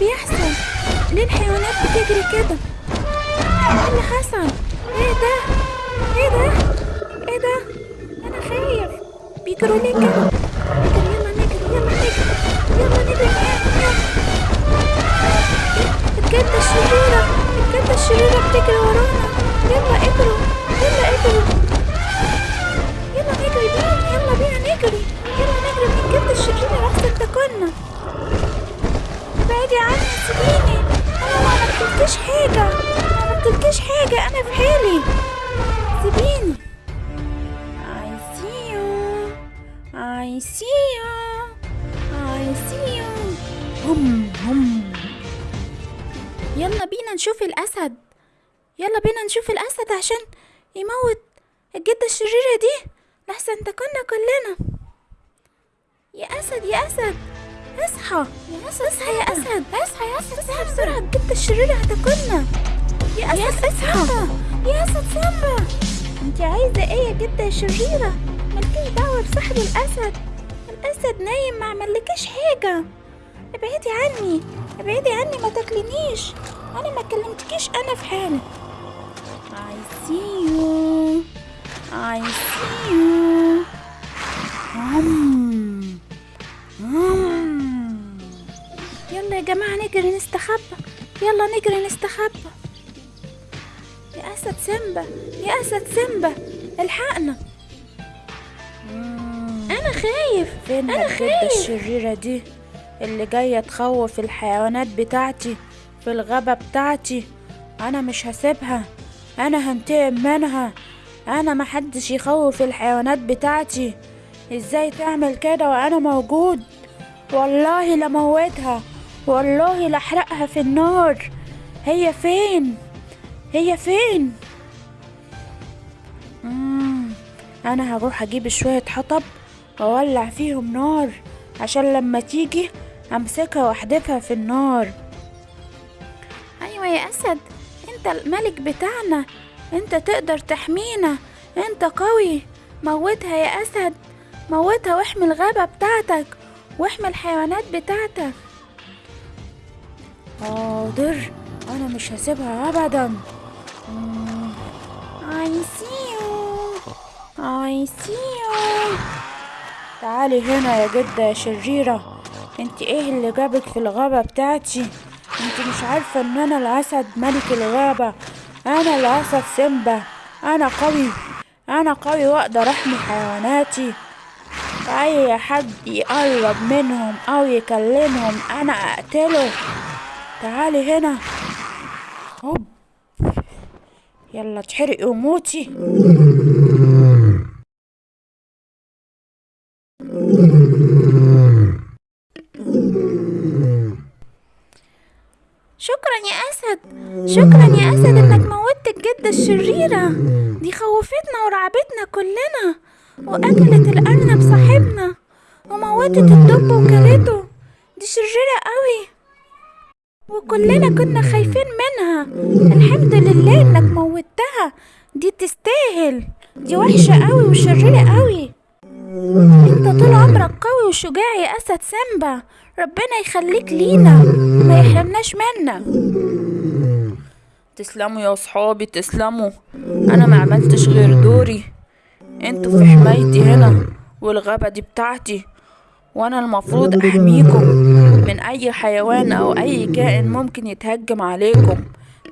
بيحصل؟ ليه الحيوانات بتجري كده؟ إيه اللي حصل؟ إيه ده؟ إيه ده؟ إيه ده؟ أنا خايف. بيجروا ليه كده؟ نجري يلا نجري يلا نجري يلا نجري. الجدة الشريرة الجدة الشريرة بتجري ورانا. يلا اجروا. حاجة أنا في حالي. سيبيني. I see you. I see you. I see you. هم هم. يلا بينا نشوف الأسد. يلا بينا نشوف الأسد عشان يموت الجدة الشريرة دي. لحسن تكنا كلنا. يا أسد يا أسد. اصحى. يا أسد اصحى يا أسد. اصحى يا أسد. اصحى بسرعة. الجدة الشريرة هتاكلنا. يا أسد يا أسد أنت عايزة إيه يا جدة يا شريرة؟ مالكيش دعوة بصاحب الأسد. الأسد نايم ما عملكيش حاجة. ابعدي عني. ابعدي عني ما تاكلنيش أنا ما كلمتكيش أنا في حالي. I see you. I see you. عم. عم. يلا يا جماعة نجري نستخبى. يلا نجري نستخبى. أسد سيمبا يا أسد سيمبا الحقنا. أنا خايف فين أنا خايف. الشريرة دي؟ اللي جاية تخوف الحيوانات بتاعتي في الغابة بتاعتي. أنا مش هسيبها. أنا هنتقم منها. أنا محدش يخوف الحيوانات بتاعتي. إزاي تعمل كده وأنا موجود؟ والله لموتها والله لأحرقها في النار. هي فين؟ هي فين؟ مم. أنا هروح أجيب شوية حطب وأولع فيهم نار عشان لما تيجي أمسكها وأحدفها في النار. أيوة يا أسد أنت الملك بتاعنا أنت تقدر تحمينا أنت قوي. موتها يا أسد موتها واحمي الغابة بتاعتك واحمي الحيوانات بتاعتك. حاضر أنا مش هسيبها أبدا. I see you. I see you. تعالي هنا يا جدة يا شريرة. انت إيه اللي جابك في الغابة بتاعتي؟ انت مش عارفة ان أنا الأسد ملك الغابة. أنا الأسد سيمبا. أنا قوي. أنا قوي وأقدر أحمي حيواناتي. أي حد يقرب منهم أو يكلمهم أنا أقتله. تعالي هنا. يلا اتحرقي وموتي شكرا يا أسد. شكرا يا أسد إنك موتت الجدة الشريرة. دي خوفتنا ورعبتنا كلنا. وأكلت الأرنب صاحبنا. وموتت الدب وكلته. دي شريرة قوي. وكلنا كنا خايفين منها الحمد لله إنك موتها دي تستاهل. دي وحشة قوي وشريرة قوي. أنت طول عمرك قوي وشجاع يا أسد سامبا ربنا يخليك لينا. ما يحرمناش منك تسلموا يا صحابي تسلموا. أنا ما عملتش غير دوري. أنتوا في حمايتي هنا والغابة دي بتاعتي. وأنا المفروض أحميكم من أي حيوان أو أي كائن ممكن يتهجم عليكم.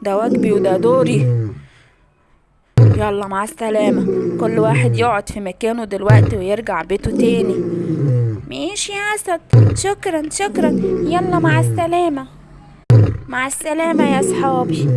ده واجبي وده دوري. يلا مع السلامة. كل واحد يقعد في مكانه دلوقتي ويرجع بيته تاني. ماشي يا أسد. شكرا شكرا. يلا مع السلامة. مع السلامة يا صحابي